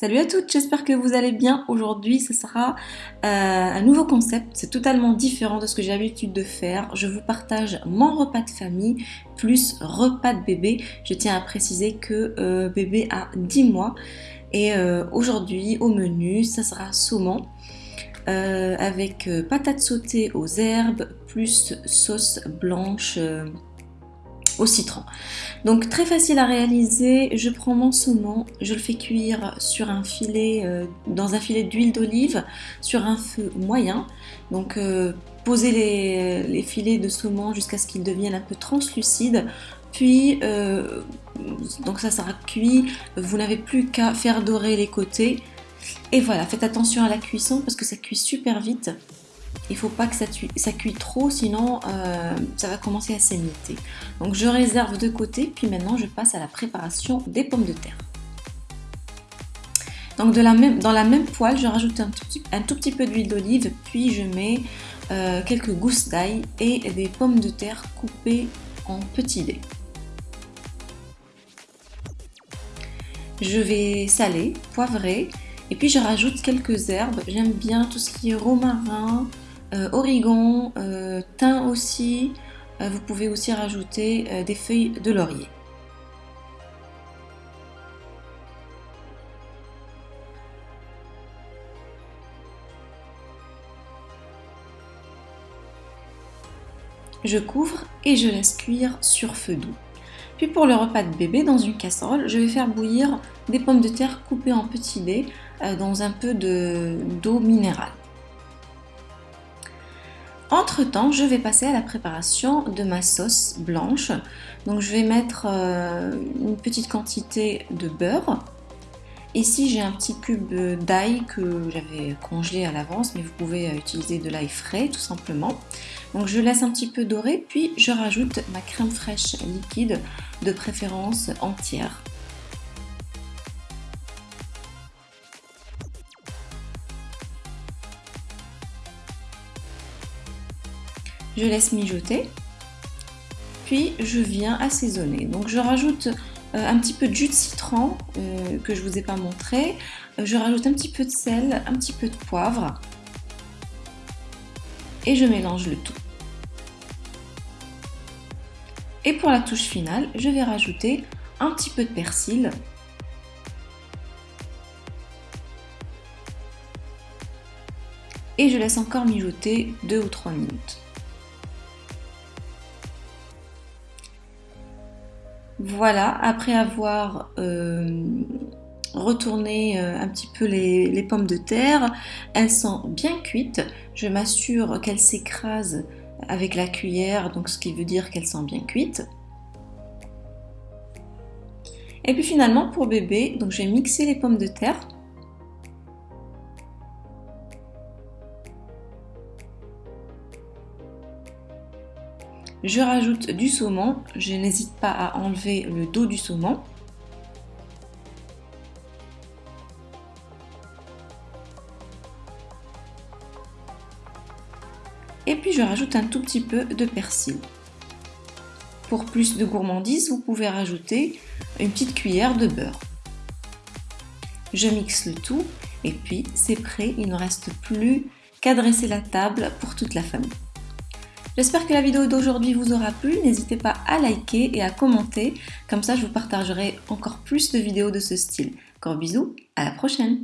Salut à toutes, j'espère que vous allez bien. Aujourd'hui, ce sera euh, un nouveau concept. C'est totalement différent de ce que j'ai l'habitude de faire. Je vous partage mon repas de famille plus repas de bébé. Je tiens à préciser que euh, bébé a 10 mois. Et euh, aujourd'hui, au menu, ça sera saumon. avec patates sautées aux herbes plus sauce blanche citron. Donc très facile à réaliser, je prends mon saumon, je le fais cuire sur un filet, euh, dans un filet d'huile d'olive, sur un feu moyen. Donc euh, posez les, filets de saumon jusqu'à ce qu'ils deviennent un peu translucides. Puis, euh, donc ça sera cuit, vous n'avez plus qu'à faire dorer les côtés. Et voilà, faites attention à la cuisson parce que ça cuit super vite. Il faut pas que ça, cuit trop, sinon euh, ça va commencer à s'émietter. Donc je réserve de côté, puis maintenant je passe à la préparation des pommes de terre. Donc dans la même poêle, je rajoute un tout, petit peu d'huile d'olive, puis je mets euh, quelques gousses d'ail et des pommes de terre coupées en petits dés. Je vais saler, poivrer, et puis je rajoute quelques herbes. J'aime bien tout ce qui est romarin, origan, euh, thym aussi. Euh, vous pouvez aussi rajouter des feuilles de laurier. Je couvre et je laisse cuire sur feu doux. Puis pour le repas de bébé, dans une casserole, je vais faire bouillir des pommes de terre coupées en petits dés dans un peu d'eau minérale. Entre temps, je vais passer à la préparation de ma sauce blanche. Donc je vais mettre euh, une petite quantité de beurre. Ici j'ai un petit cube d'ail que j'avais congelé à l'avance, mais vous pouvez utiliser de l'ail frais tout simplement. Donc je laisse un petit peu dorer, puis je rajoute ma crème fraîche liquide, de préférence entière. Je laisse mijoter, puis je viens assaisonner. Donc je rajoute euh, un petit peu de jus de citron euh, que je vous ai pas montré, euh, je rajoute un petit peu de sel, un petit peu de poivre et je mélange le tout. Et pour la touche finale, je vais rajouter un petit peu de persil et je laisse encore mijoter 2 ou 3 minutes. Voilà, après avoir euh, retourné euh, un petit peu les, pommes de terre, elles sont bien cuites. Je m'assure qu'elles s'écrasent avec la cuillère, donc ce qui veut dire qu'elles sont bien cuites. Et puis finalement pour bébé, donc je vais mixer les pommes de terre. Je rajoute du saumon, je n'hésite pas à enlever le dos du saumon. Et puis je rajoute un tout petit peu de persil. Pour plus de gourmandise, vous pouvez rajouter une petite cuillère de beurre. Je mixe le tout et puis c'est prêt, il ne reste plus qu'à dresser la table pour toute la famille. J'espère que la vidéo d'aujourd'hui vous aura plu. N'hésitez pas à liker et à commenter. Comme ça, je vous partagerai encore plus de vidéos de ce style. Encore bisous, à la prochaine